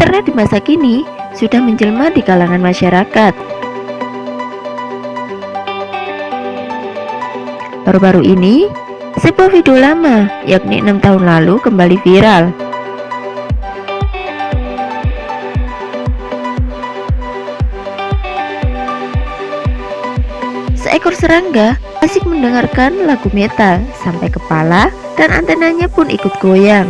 Internet di masa kini sudah menjelma di kalangan masyarakat. Baru-baru ini, sebuah video lama, yakni enam tahun lalu, kembali viral. Seekor serangga asik mendengarkan lagu metal sampai kepala dan antenanya pun ikut goyang.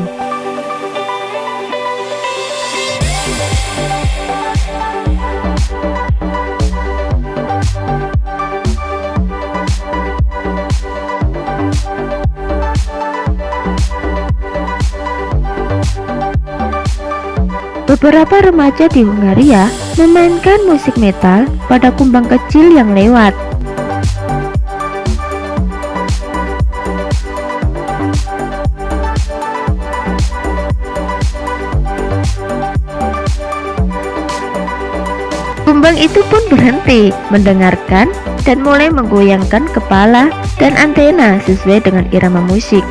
Beberapa remaja di Hungaria memainkan musik metal pada kumbang kecil yang lewat. Kumbang itu pun berhenti mendengarkan dan mulai menggoyangkan kepala dan antena sesuai dengan irama musik.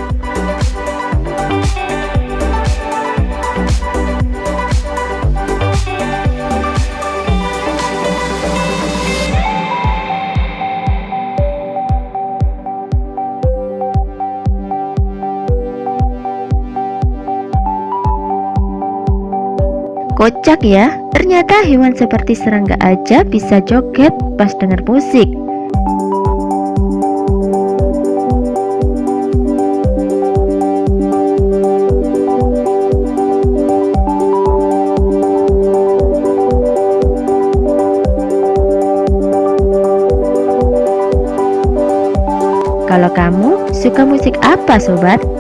Kocak ya, ternyata hewan seperti serangga aja bisa joget pas dengar musik. Kalau kamu suka musik apa sobat?